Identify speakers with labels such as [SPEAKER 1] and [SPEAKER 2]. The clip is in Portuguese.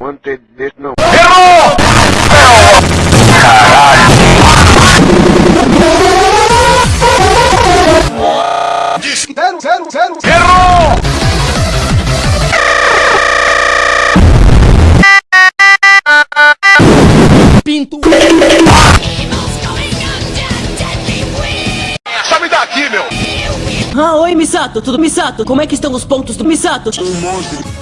[SPEAKER 1] Wanted desse não.
[SPEAKER 2] Errou!
[SPEAKER 3] Zero, zero, zero.
[SPEAKER 2] Errou!
[SPEAKER 4] Pinto.
[SPEAKER 2] Sabe daqui, meu!
[SPEAKER 4] Ah, oi, Misato. Tudo Misato? Como é que estão os pontos do Misato?
[SPEAKER 3] Um monte.